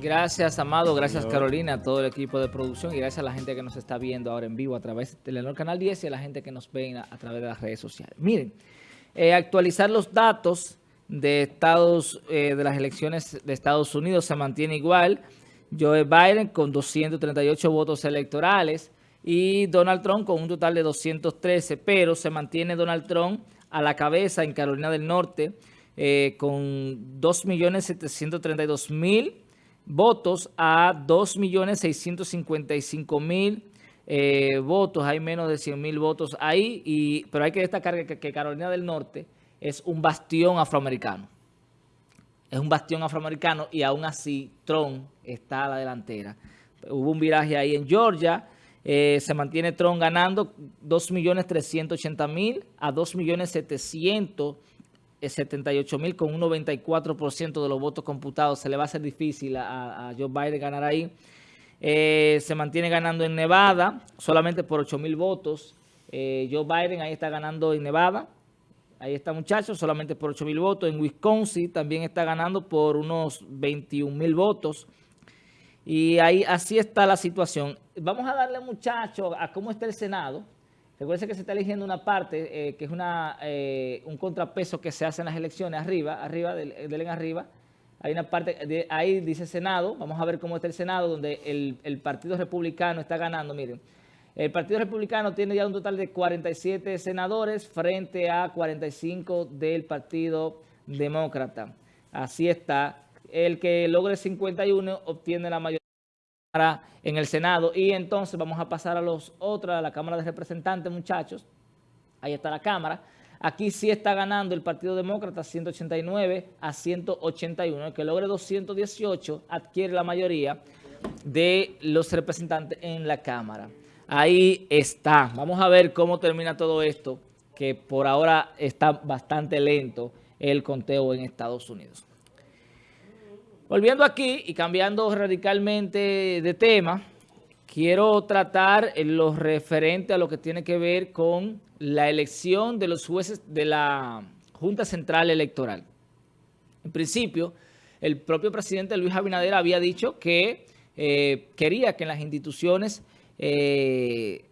Gracias, Amado. Gracias, Carolina, a todo el equipo de producción y gracias a la gente que nos está viendo ahora en vivo a través de Telenor Canal 10 y a la gente que nos ve a, través de las redes sociales. Miren, eh, actualizar los datos de Estados eh, de las elecciones de Estados Unidos se mantiene igual. Joe Biden con 238 votos electorales y Donald Trump con un total de 213, pero se mantiene Donald Trump a la cabeza en Carolina del Norte eh, con 2.732.000 votos a 2.655.000 eh, votos. Hay menos de 100.000 votos ahí, y, pero hay que destacar que, Carolina del Norte es un bastión afroamericano. Es un bastión afroamericano y aún así Trump está a la delantera. Hubo un viraje ahí en Georgia, eh, se mantiene Trump ganando 2.380.000 a 2.700.000 78 mil con un 94% de los votos computados. Se le va a hacer difícil a, Joe Biden ganar ahí. Eh, se mantiene ganando en Nevada solamente por 8 mil votos. Eh, Joe Biden ahí está ganando en Nevada. Ahí está muchachos, solamente por 8 mil votos. En Wisconsin también está ganando por unos 21 mil votos. Y ahí así está la situación. Vamos a darle muchachos a cómo está el Senado. Recuerden que se está eligiendo una parte eh, que es eh, un contrapeso que se hace en las elecciones, arriba, arriba, del, en arriba. Hay una parte, ahí dice Senado, vamos a ver cómo está el Senado, donde el, Partido Republicano está ganando, miren. El Partido Republicano tiene ya un total de 47 senadores frente a 45 del Partido Demócrata. Así está. El que logre 51 obtiene la mayoría en el Senado. Y entonces vamos a pasar a los otros, a la Cámara de Representantes, muchachos. Ahí está la Cámara. Aquí sí está ganando el Partido Demócrata 189 a 181. El que logre 218 adquiere la mayoría de los representantes en la Cámara. Ahí está. Vamos a ver cómo termina todo esto, que por ahora está bastante lento el conteo en Estados Unidos. Volviendo aquí y cambiando radicalmente de tema, quiero tratar lo referente a lo que tiene que ver con la elección de los jueces de la Junta Central Electoral. En principio, el propio presidente Luis Abinader había dicho que eh, quería que en las instituciones eh,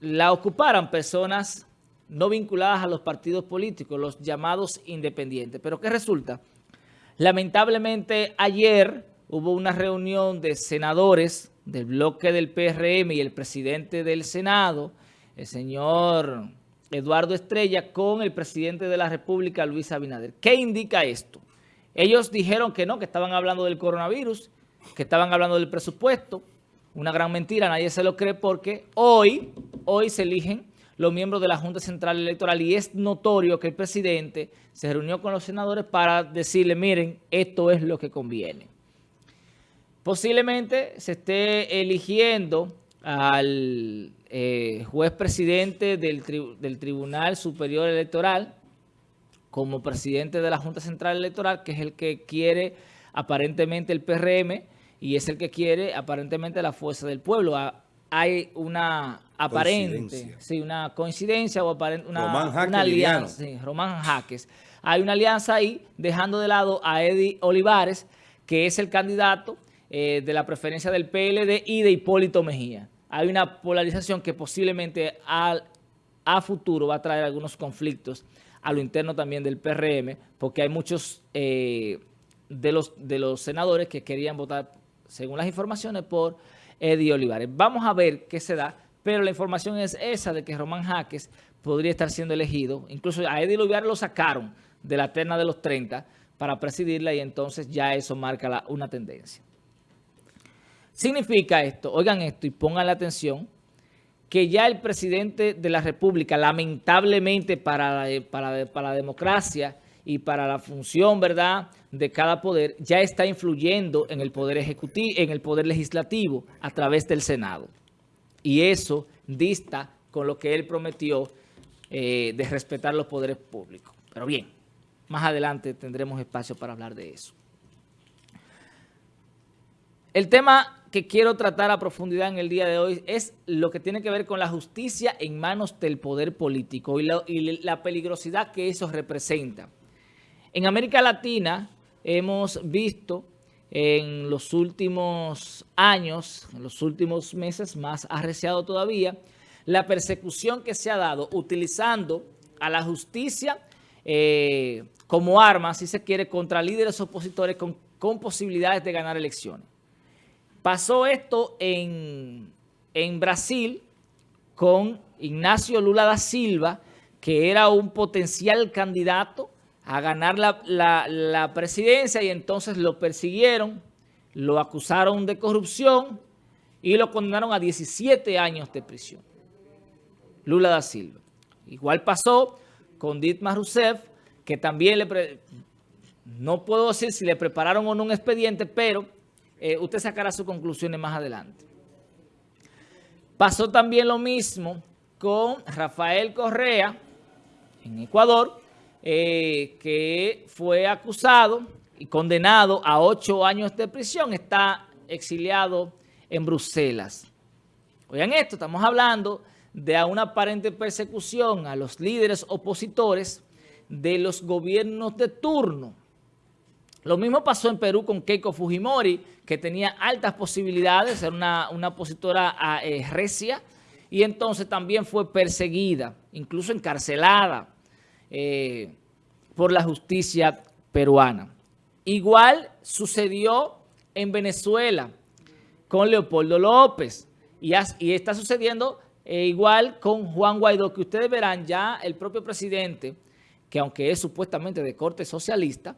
la ocuparan personas no vinculadas a los partidos políticos, los llamados independientes. Pero ¿qué resulta? Lamentablemente ayer hubo una reunión de senadores del bloque del PRM y el presidente del Senado, el señor Eduardo Estrella, con el presidente de la República, Luis Abinader. ¿Qué indica esto? Ellos dijeron que no, que estaban hablando del coronavirus, que estaban hablando del presupuesto. Una gran mentira, nadie se lo cree porque hoy, hoy se eligen los miembros de la Junta Central Electoral y es notorio que el presidente se reunió con los senadores para decirle, miren, esto es lo que conviene. Posiblemente se esté eligiendo al eh, juez presidente del, del Tribunal Superior Electoral como presidente de la Junta Central Electoral, que es el que quiere aparentemente el PRM y es el que quiere aparentemente la fuerza del pueblo. Hay una aparente, sí, una coincidencia o aparente, una, alianza, sí, Román Jaques. Hay una alianza ahí, dejando de lado a Eddie Olivares, que es el candidato eh, de la preferencia del PLD y de Hipólito Mejía. Hay una polarización que posiblemente al, a futuro va a traer algunos conflictos a lo interno también del PRM, porque hay muchos eh, de, los, de los senadores que querían votar, según las informaciones, por Eddie Olivares. Vamos a ver qué se da pero la información es esa de que Román Jaques podría estar siendo elegido. Incluso a Eddie Lubiar lo sacaron de la terna de los 30 para presidirla y entonces ya eso marca una tendencia. Significa esto, oigan esto y pongan la atención, que ya el presidente de la República, lamentablemente para para, para la democracia y para la función, ¿verdad?, de cada poder, ya está influyendo en el poder ejecutivo, en el poder legislativo a través del Senado. Y eso dista con lo que él prometió eh, de respetar los poderes públicos. Pero bien, más adelante tendremos espacio para hablar de eso. El tema que quiero tratar a profundidad en el día de hoy es lo que tiene que ver con la justicia en manos del poder político y la, y la peligrosidad que eso representa. En América Latina hemos visto en los últimos años, en los últimos meses, más arreciado todavía, la persecución que se ha dado utilizando a la justicia eh, como arma, si se quiere, contra líderes opositores con, con posibilidades de ganar elecciones. Pasó esto en, en Brasil con Ignacio Lula da Silva, que era un potencial candidato a ganar la, presidencia y entonces lo persiguieron, lo acusaron de corrupción y lo condenaron a 17 años de prisión. Lula da Silva. Igual pasó con Ditmar Rousseff, que también le... no puedo decir si le prepararon o no un expediente, pero eh, usted sacará sus conclusiones más adelante. Pasó también lo mismo con Rafael Correa en Ecuador, eh, que fue acusado y condenado a ocho años de prisión. Está exiliado en Bruselas. Oigan esto, estamos hablando de una aparente persecución a los líderes opositores de los gobiernos de turno. Lo mismo pasó en Perú con Keiko Fujimori, que tenía altas posibilidades, era una, una opositora a, eh, recia, y entonces también fue perseguida, incluso encarcelada eh, por la justicia peruana. Igual sucedió en Venezuela con Leopoldo López, y, está sucediendo eh, igual con Juan Guaidó, que ustedes verán ya el propio presidente, que aunque es supuestamente de corte socialista,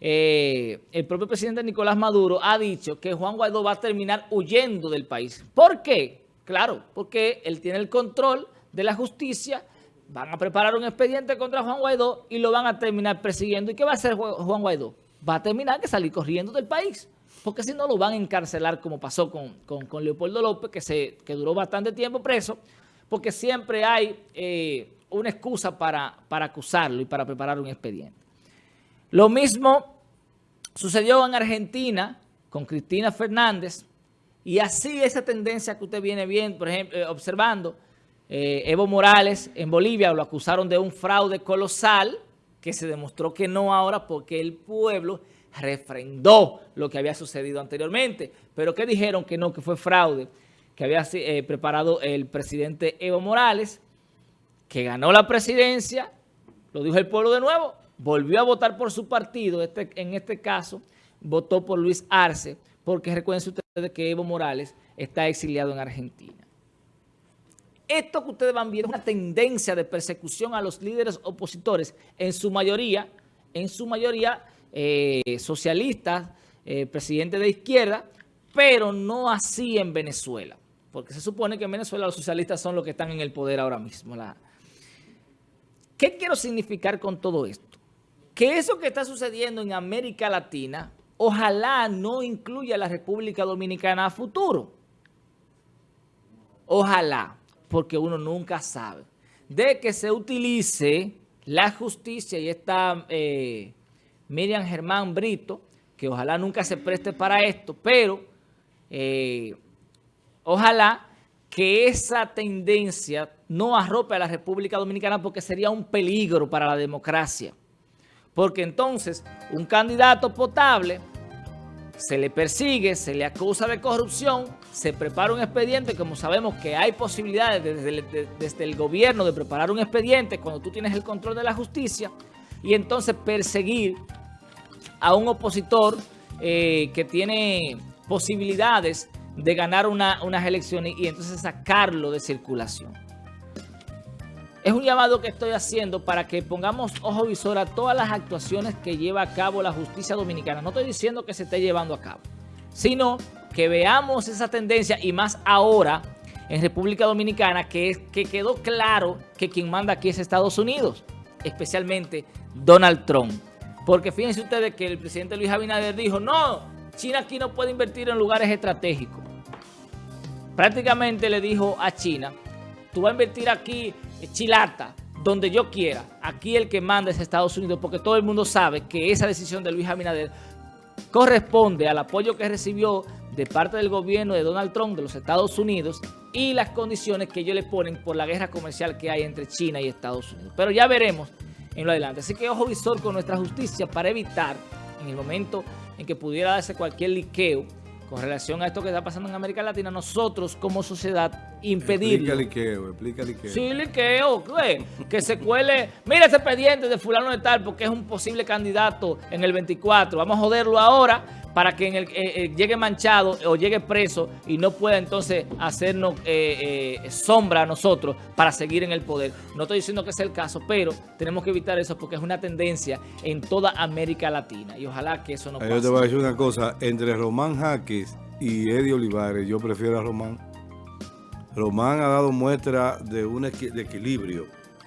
eh, el propio presidente Nicolás Maduro ha dicho que Juan Guaidó va a terminar huyendo del país. ¿Por qué? Claro, porque él tiene el control de la justicia, van a preparar un expediente contra Juan Guaidó y lo van a terminar persiguiendo. ¿Y qué va a hacer Juan Guaidó? Va a terminar que salir corriendo del país, porque si no lo van a encarcelar como pasó con, Leopoldo López, que, se, que duró bastante tiempo preso, porque siempre hay eh, una excusa para, para acusarlo y para preparar un expediente. Lo mismo sucedió en Argentina con Cristina Fernández y así esa tendencia que usted viene viendo, por ejemplo, eh, observando, eh, Evo Morales en Bolivia lo acusaron de un fraude colosal que se demostró que no ahora porque el pueblo refrendó lo que había sucedido anteriormente. Pero que dijeron que no, que fue fraude, que había eh, preparado el presidente Evo Morales, que ganó la presidencia, lo dijo el pueblo de nuevo, volvió a votar por su partido, este, en este caso votó por Luis Arce, porque recuerden ustedes que Evo Morales está exiliado en Argentina. Esto que ustedes van viendo es una tendencia de persecución a los líderes opositores, en su mayoría, en su mayoría eh, socialistas, eh, presidentes de izquierda, pero no así en Venezuela, porque se supone que en Venezuela los socialistas son los que están en el poder ahora mismo. ¿Qué quiero significar con todo esto? que eso que está sucediendo en América Latina, ojalá no incluya a la República Dominicana a futuro. Ojalá, porque uno nunca sabe. De que se utilice la justicia y esta eh, Miriam Germán Brito, que ojalá nunca se preste para esto, pero eh, ojalá que esa tendencia no arrope a la República Dominicana porque sería un peligro para la democracia. Porque entonces un candidato potable se le persigue, se le acusa de corrupción, se prepara un expediente, como sabemos que hay posibilidades desde el, gobierno de preparar un expediente cuando tú tienes el control de la justicia, y entonces perseguir a un opositor eh, que tiene posibilidades de ganar unas elecciones y entonces sacarlo de circulación. Es un llamado que estoy haciendo para que pongamos ojo visor a todas las actuaciones que lleva a cabo la justicia dominicana. No estoy diciendo que se esté llevando a cabo, sino que veamos esa tendencia y más ahora en República Dominicana que, que quedó claro que quien manda aquí es Estados Unidos, especialmente Donald Trump. Porque fíjense ustedes que el presidente Luis Abinader dijo, no, China aquí no puede invertir en lugares estratégicos. Prácticamente le dijo a China, tú vas a invertir aquí chilata, donde yo quiera. Aquí el que manda es Estados Unidos porque todo el mundo sabe que esa decisión de Luis Abinader corresponde al apoyo que recibió de parte del gobierno de Donald Trump de los Estados Unidos y las condiciones que ellos le ponen por la guerra comercial que hay entre China y Estados Unidos. Pero ya veremos en lo adelante. Así que ojo visor con nuestra justicia para evitar en el momento en que pudiera darse cualquier liqueo con relación a esto que está pasando en América Latina, nosotros como sociedad impedirlo. Explica liqueo, explica liqueo. Sí, liqueo, ¿qué? que se cuele, mira ese expediente de fulano de tal porque es un posible candidato en el 24, vamos a joderlo ahora para que en el, eh, eh, llegue manchado o llegue preso y no pueda entonces hacernos eh, eh, sombra a nosotros para seguir en el poder. No estoy diciendo que sea el caso, pero tenemos que evitar eso porque es una tendencia en toda América Latina y ojalá que eso no pase. Yo te voy a decir una cosa, entre Román Jaques y Eddie Olivares, yo prefiero a Román. Román ha dado muestra de un equi- de equilibrio.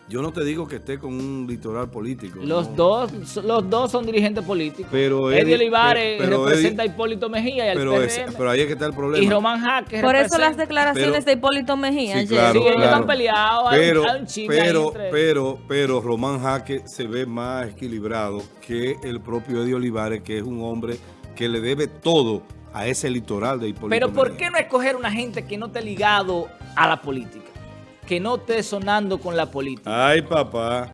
Yo no te digo que esté con un litoral político. Los no. dos, los dos son dirigentes políticos. Pero Eddie Olivares representa Eddie- a Hipólito Mejía y al pero, es- pero ahí es que está el problema. y Román Jaques Por eso las declaraciones Pero- de Hipólito Mejía. Sí, claro, Sí, ellos claro. están peleados, hay un- Pero, hay un pero, entre ellos. pero, pero Román Jaque se ve más equilibrado que el propio Eddie Olivares, que es un hombre que le debe todo a ese litoral de Hipólito Pero ¿por Mejía. qué no escoger una gente que no esté ligado a la política? Que no esté sonando con la política. Ay, papá.